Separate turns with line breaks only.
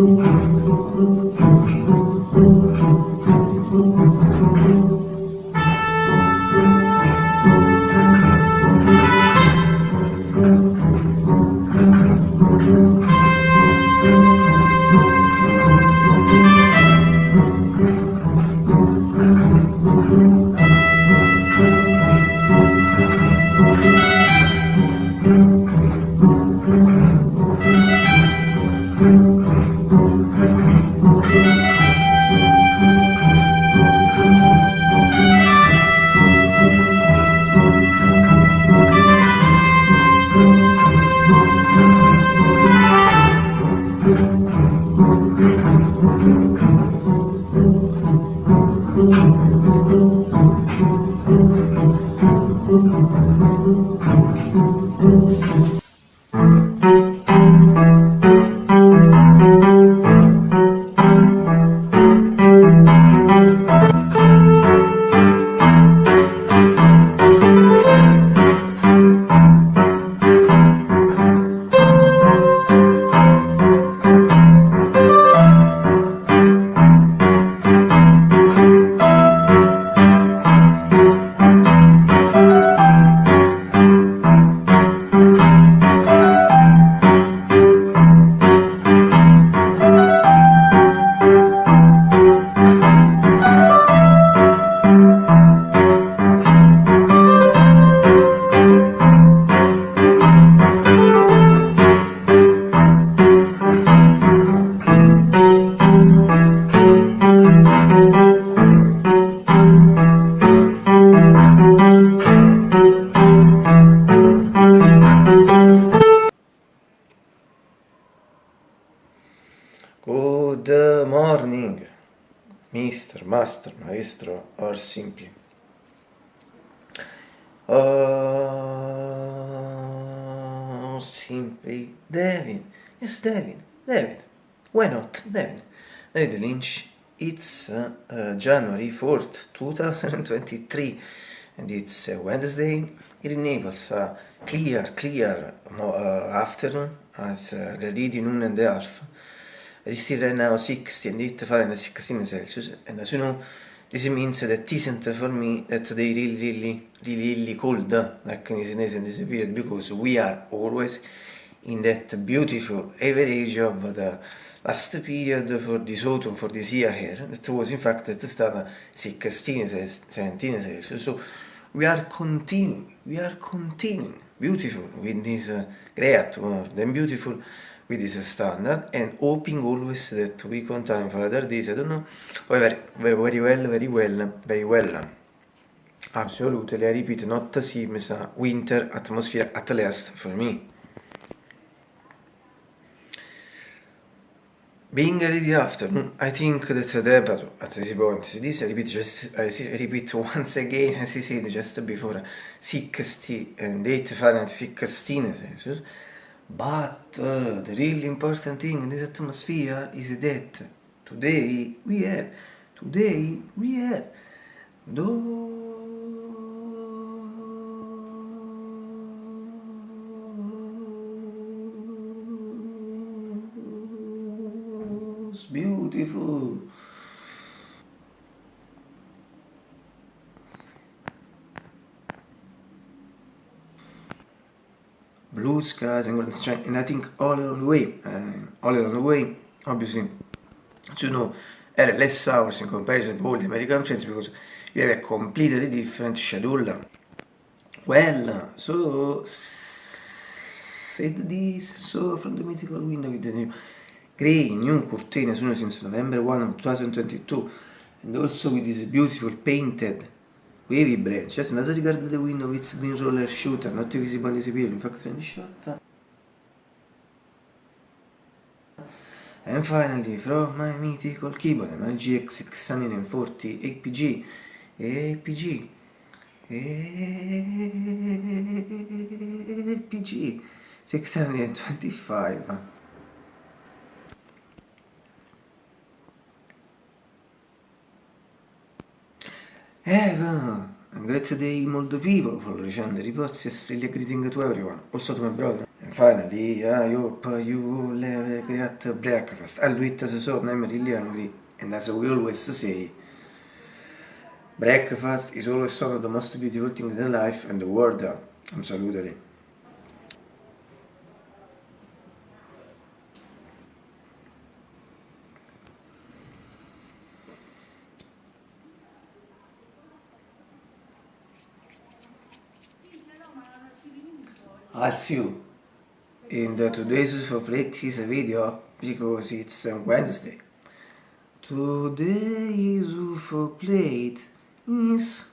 Oh. Mr. Master, Maestro, or simply. Oh, simply David. Yes, David. David. Why not? David. David Lynch. It's uh, uh, January 4th, 2023, and it's uh, Wednesday. It enables a clear, clear uh, afternoon as uh, already noon and a half. is o six in dit fare in six in celsius and as you know this means that isn't for me that they really really really, really cold like in Sinese in this period because we are always in that beautiful average of the last period for this autumn for this year here that was in fact that stata 16 17 celsius. So we are continuing we are continuing beautiful with this uh, great world and beautiful with this standard and hoping always that we continue for other days, I don't know, very, very, very well, very well, very well. Absolutely, I repeat, not seems a winter atmosphere at least for me. Being ready after, I think that the debate at this point, this I repeat, just, I repeat once again, as I said just before, 60 and 8 Fahrenheit 16 Celsius, But uh, the really important thing in this atmosphere is that today we have, today we have those beautiful blue skies and golden sunshine and I think all along the way uh, all along the way obviously. You know had less hours in comparison to all the American friends because we have a completely different schedule well so said this so from the mythical window with the new grey new curtain as soon as since November 1 of 2022 and also with this beautiful painted wavy branch. Just another regard the window with green roller shooter, not visible this video, in fact any shot. And finally, from my mythical keyboard, my GX 640 APG, APG, APG 625. Eh, A great day all the people for recent reports yesterday greeting to everyone, also to my brother. And finally, I hope you have a great breakfast. I'll do it as a son, I'm really hungry. And as we always say, breakfast is always one of the most beautiful things in life and the world. Absolutely. I'll see you in the today's for practice video because it's Wednesday. Today's for plate is